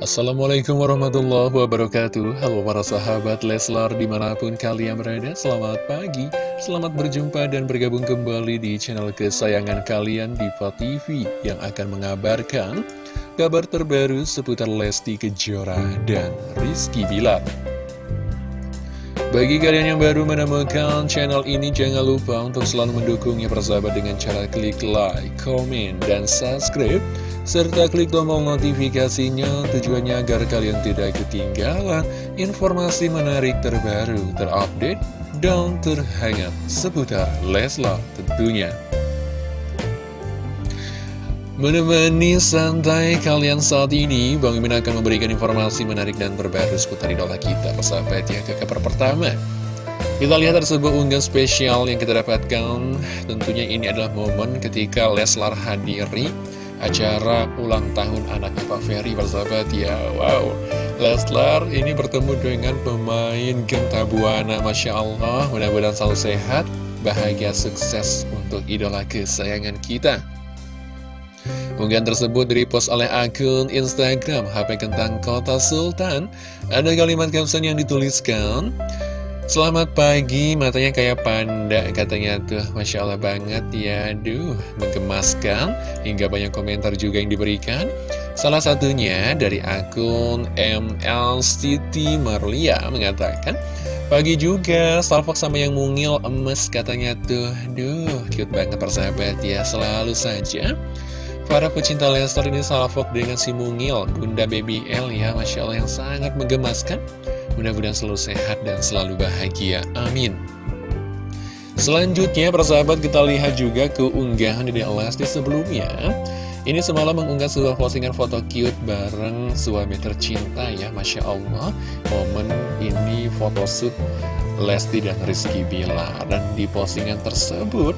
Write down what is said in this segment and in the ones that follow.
Assalamualaikum warahmatullahi wabarakatuh. Halo para sahabat Leslar di mana pun kalian berada Selamat pagi, selamat berjumpa dan bergabung kembali di channel kesayangan kalian Diva TV Yang akan mengabarkan kabar terbaru seputar Lesti Kejora dan Rizky Bilar. Bagi kalian yang baru menemukan channel ini, jangan lupa untuk selalu mendukungnya persahabat dengan cara klik like, komen, dan subscribe serta klik tombol notifikasinya tujuannya agar kalian tidak ketinggalan informasi menarik terbaru, terupdate, dan terhangat seputar Leslar tentunya. Menemani santai kalian saat ini, Bang Imin akan memberikan informasi menarik dan terbaru seputar idola kita, persahabat ya, ke kabar pertama. Kita lihat ada sebuah unggahan spesial yang kita dapatkan, tentunya ini adalah momen ketika Leslar hadiri acara ulang tahun anaknya Pak Ferry bersahabat ya. Wow. Leslar ini bertemu dengan pemain Genta Buana Masya Allah. Mudah-mudahan selalu sehat bahagia sukses untuk idola kesayangan kita. Unggahan tersebut direpost oleh akun Instagram HP Kentang Kota Sultan. Ada kalimat caption yang dituliskan Selamat pagi, matanya kayak panda katanya tuh. Masya Allah banget ya. Aduh, menggemaskan. Hingga banyak komentar juga yang diberikan. Salah satunya dari akun ML City Marlia mengatakan Pagi juga, salfok sama yang mungil emes katanya tuh. Duh, cute banget persahabat ya Selalu saja. Para pecinta Lester ini salfok dengan si mungil Bunda Baby L ya Masya Allah yang sangat menggemaskan Mudah-mudahan selalu sehat dan selalu bahagia. Amin. Selanjutnya, persahabat kita lihat juga keunggahan di Lesti sebelumnya. Ini semalam mengunggah sebuah postingan foto cute bareng suami tercinta ya, Masya Allah. Momen ini photoshoot Lesti dan Rizky Bilar. Dan di postingan tersebut,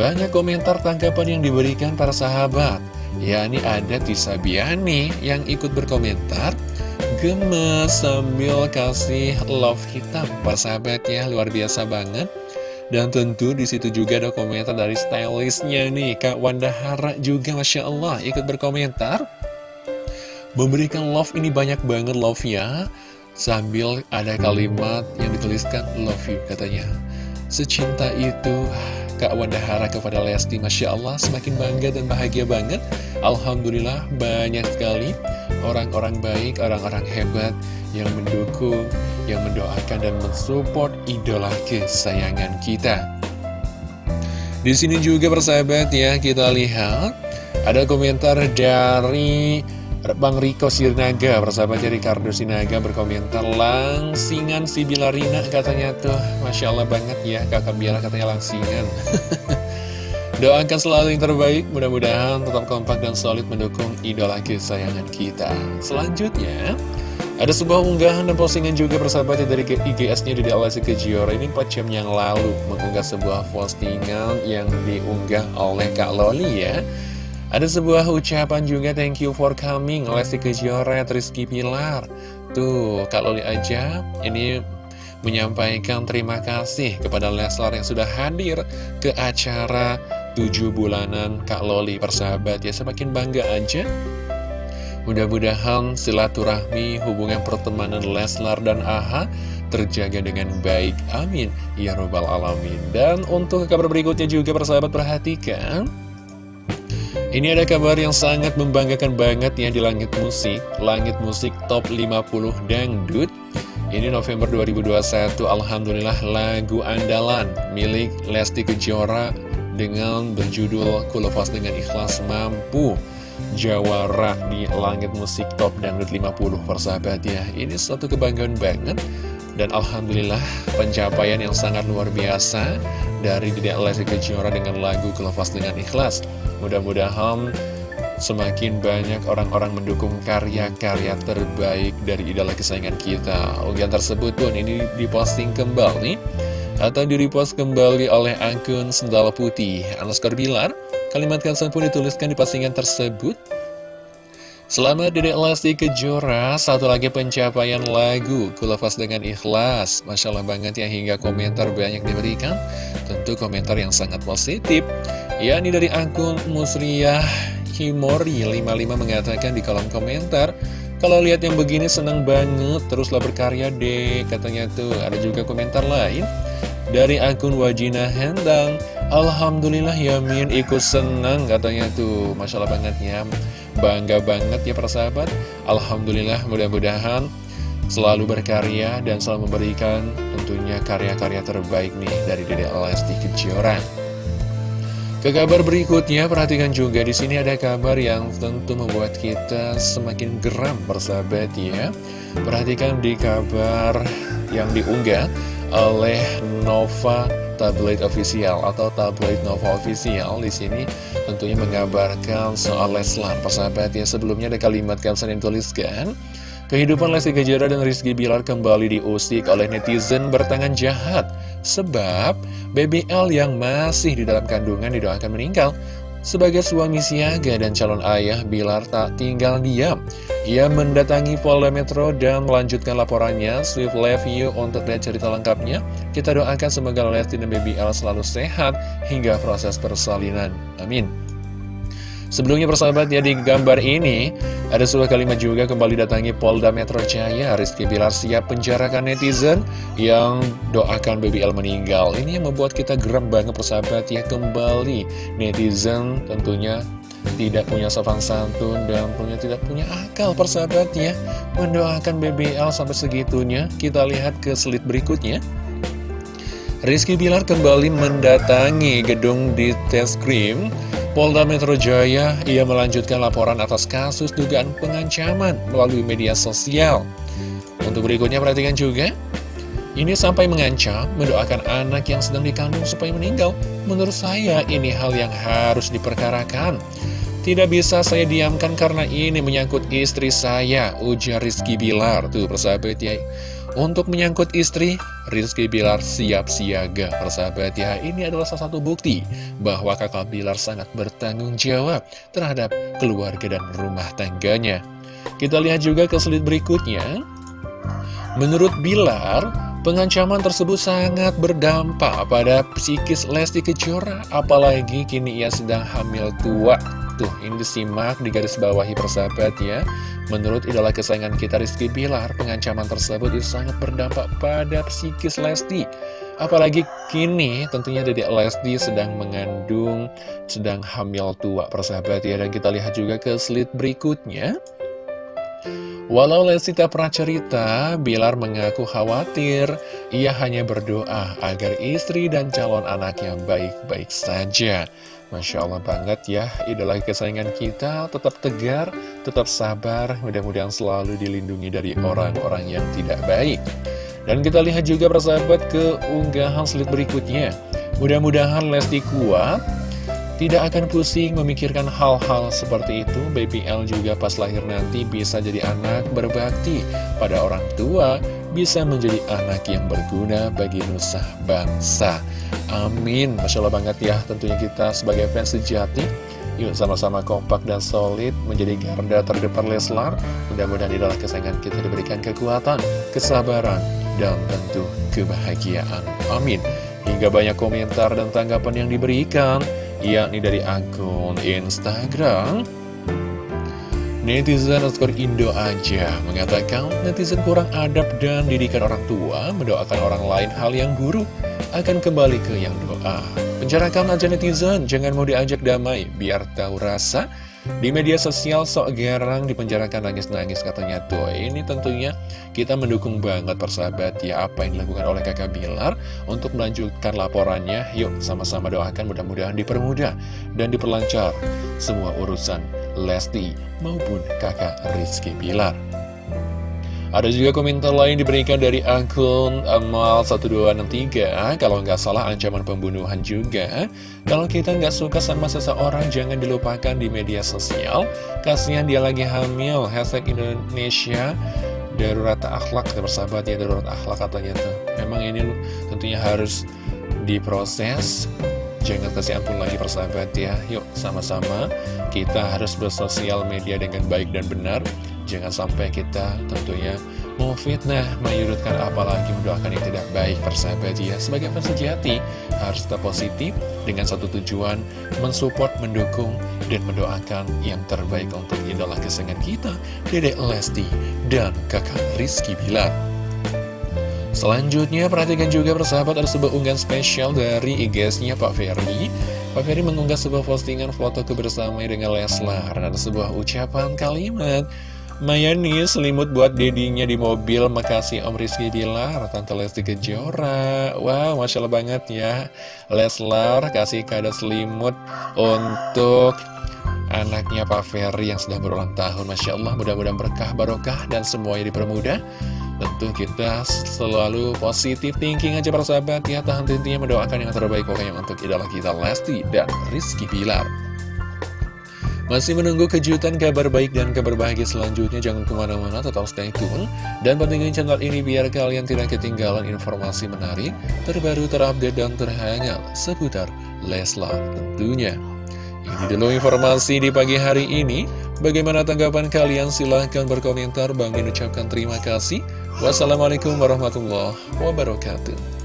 banyak komentar tanggapan yang diberikan para sahabat. Ya, ini ada Tisa Biani yang ikut berkomentar gemes sambil kasih love hitam persahabat ya luar biasa banget. Dan tentu di situ juga ada komentar dari stylistnya nih Kak Wanda Hara juga Masya Allah ikut berkomentar. Memberikan love ini banyak banget love ya sambil ada kalimat yang dituliskan love you katanya. Secinta itu Kak Wanda Hara kepada Lesti Masya Allah semakin bangga dan bahagia banget. Alhamdulillah banyak sekali orang-orang baik, orang-orang hebat yang mendukung, yang mendoakan dan mensupport idola kesayangan kita. Di sini juga persahabat ya, kita lihat ada komentar dari Bang Riko Sirnaga, persahabat dari Ricardo Sinaga berkomentar langsingan si Bilarina katanya tuh, Masya Allah banget ya kakak Bilar katanya langsingan. Doakan selalu yang terbaik, mudah-mudahan tetap kompak dan solid mendukung idola kesayangan kita. Selanjutnya, ada sebuah unggahan dan postingan juga persahabatnya dari IGS-nya di Alasi Kejora ini 4 jam yang lalu mengunggah sebuah postingan yang diunggah oleh Kak Loli ya. Ada sebuah ucapan juga thank you for coming Lesti Kejora, Rizky Pilar. Tuh, Kak Loli aja ini menyampaikan terima kasih kepada Leslar yang sudah hadir ke acara tujuh bulanan Kak Loli persahabat ya semakin bangga aja Mudah-mudahan silaturahmi hubungan pertemanan Leslar dan Aha terjaga dengan baik. Amin. Ya Robbal Alamin. Dan untuk kabar berikutnya juga persahabat perhatikan. Ini ada kabar yang sangat membanggakan banget ya di langit musik. Langit musik top 50 dangdut. Ini November 2021, Alhamdulillah lagu andalan milik Lesti Kejora dengan berjudul Kulafas dengan Ikhlas Mampu Jawara di langit musik top dangdut 50 persahabat ya. Ini suatu kebanggaan banget dan Alhamdulillah pencapaian yang sangat luar biasa dari Dedek Lesti Kejora dengan lagu Kulafas dengan Ikhlas. Mudah-mudahan semakin banyak orang-orang mendukung karya-karya terbaik dari idola kesayangan kita. Unggahan tersebut pun ini diposting kembali atau di-repost kembali oleh akun Sendal Putih. Anuskar Bilar. Kalimat caption pun dituliskan di postingan tersebut. Selamat Dedek Lesti Kejora, satu lagi pencapaian lagu. Kulafas dengan ikhlas. Masya Allah banget ya hingga komentar banyak diberikan. Tentu komentar yang sangat positif. Ya ini dari akun Musriyah Himori 55 mengatakan di kolom komentar Kalau lihat yang begini senang banget, teruslah berkarya deh, katanya tuh. Ada juga komentar lain dari akun Wajina Hendang. Alhamdulillah Yamin ikut senang katanya tuh. Masya Allah banget ya. Bangga banget ya persahabat. Alhamdulillah mudah-mudahan selalu berkarya dan selalu memberikan tentunya karya-karya terbaik nih dari Dede Lesti Kejora. Ke kabar berikutnya, perhatikan juga di sini ada kabar yang tentu membuat kita semakin geram bersahabat ya. Perhatikan di kabar yang diunggah oleh Nova Tabloid Official atau Tabloid Nova Official di sini tentunya mengabarkan soal Leslar. Persahabat ya, sebelumnya ada kalimat caption yang tuliskan Kehidupan Lesti Kejora dan Rizky Bilar kembali diusik oleh netizen bertangan jahat Sebab BBL yang masih di dalam kandungan didoakan meninggal sebagai suami siaga dan calon ayah, Bilar tak tinggal diam. Ia mendatangi Polda Metro dan melanjutkan laporannya. Swift Love You untuk lihat cerita lengkapnya. Kita doakan semoga Lesti dan BBL selalu sehat hingga proses persalinan. Amin. Sebelumnya persahabat ya di gambar ini ada sebuah kalimat juga kembali datangi Polda Metro Jaya Rizky Bilar siap penjarakan netizen yang doakan BBL meninggal. Ini yang membuat kita geram banget persahabat ya kembali. Netizen tentunya tidak punya sopan santun dan punya tidak punya akal persahabat ya mendoakan BBL sampai segitunya. Kita lihat ke slide berikutnya. Rizky Bilar kembali mendatangi gedung di tes krim Polda Metro Jaya, ia melanjutkan laporan atas kasus dugaan pengancaman melalui media sosial. Untuk berikutnya perhatikan juga, ini sampai mengancam mendoakan anak yang sedang dikandung supaya meninggal. Menurut saya ini hal yang harus diperkarakan. Tidak bisa saya diamkan karena ini menyangkut istri saya, ujar Rizky Bilar. Tuh persahabat ya, untuk menyangkut istri, Rizky Bilar siap siaga. Persahabat ya, ini adalah salah satu bukti bahwa kakak Bilar sangat bertanggung jawab terhadap keluarga dan rumah tangganya. Kita lihat juga ke slide berikutnya. Menurut Bilar, pengancaman tersebut sangat berdampak pada psikis Lesti Kejora, apalagi kini ia sedang hamil tua. Tuh, ini disimak di garis bawahi persahabat ya. Menurut idola kesayangan kita Rizky Bilar, pengancaman tersebut itu sangat berdampak pada psikis Lesti. Apalagi kini tentunya Dedek Lesti sedang mengandung, sedang hamil tua persahabat ya. Dan kita lihat juga ke slide berikutnya. Walau Lesti tak pernah cerita, Bilar mengaku khawatir. Ia hanya berdoa agar istri dan calon anaknya baik-baik saja. Masya Allah banget ya, idola kesayangan kita tetap tegar, tetap sabar, mudah-mudahan selalu dilindungi dari orang-orang yang tidak baik. Dan kita lihat juga persahabat ke unggahan slide berikutnya. Mudah-mudahan Lesti kuat, tidak akan pusing memikirkan hal-hal seperti itu. Baby L juga pas lahir nanti bisa jadi anak berbakti pada orang tua, bisa menjadi anak yang berguna bagi nusa bangsa. Amin. Masya Allah banget ya tentunya kita sebagai fans sejati. Yuk sama-sama kompak dan solid menjadi garda terdepan Leslar. Mudah-mudahan idola kesayangan kita diberikan kekuatan, kesabaran, dan tentu kebahagiaan. Amin. Hingga banyak komentar dan tanggapan yang diberikan, yakni dari akun Instagram Netizen underscore Indo aja mengatakan netizen kurang adab dan didikan orang tua mendoakan orang lain hal yang buruk akan kembali ke yang doa. Penjarakan aja netizen, jangan mau diajak damai biar tahu rasa. Di media sosial sok gerang dipenjarakan nangis-nangis katanya tuh Ini tentunya kita mendukung banget persahabat ya Apa yang dilakukan oleh kakak Bilar Untuk melanjutkan laporannya Yuk sama-sama doakan mudah-mudahan dipermudah Dan diperlancar semua urusan Lesti maupun kakak Rizky Bilar. Ada juga komentar lain diberikan dari akun Amal1263 Kalau nggak salah ancaman pembunuhan juga. Kalau kita nggak suka sama seseorang jangan dilupakan di media sosial. Kasihan dia lagi hamil. Hashtag Indonesia Darurat akhlak Bersahabat ya darurat akhlak katanya tuh. Memang ini tentunya harus diproses Jangan kasih ampun lagi persahabat ya. Yuk sama-sama. Kita harus bersosial media dengan baik dan benar. Jangan sampai kita tentunya memfitnah, menyudutkan apalagi mendoakan yang tidak baik persahabat ya. Sebagai fans sejati harus tetap positif dengan satu tujuan mensupport, mendukung dan mendoakan yang terbaik untuk idola kesenangan kita Dedek Lesti dan kakak Rizky Bilar Selanjutnya perhatikan juga persahabat ada sebuah unggahan spesial dari IG-nya Pak Ferry. Pak Ferry mengunggah sebuah postingan foto kebersamaan dengan Leslar. Ada sebuah ucapan kalimat Mayani selimut buat dedinya di mobil. Makasih Om Rizky Bilar Tante Lesti Kejora. Wow Masya Allah banget ya. Leslar kasih kado selimut Untuk anaknya Pak Ferry yang sedang berulang tahun Masya Allah mudah-mudahan berkah barokah dan semuanya dipermudah. Tentu kita selalu positif thinking aja para sahabat. Ya Tahan tentunya mendoakan yang terbaik pokoknya untuk idola kita Lesti dan Rizky Bilar. Masih menunggu kejutan kabar baik dan kabar bahagia selanjutnya. Jangan ke mana-mana tetap stay tune. Dan pentingin channel ini biar kalian tidak ketinggalan informasi menarik Terbaru terupdate dan terhangat seputar Leslar tentunya Ini dulu informasi di pagi hari ini. Bagaimana tanggapan kalian? Silahkan berkomentar. Bang ucapkan terima kasih. Wassalamualaikum warahmatullahi wabarakatuh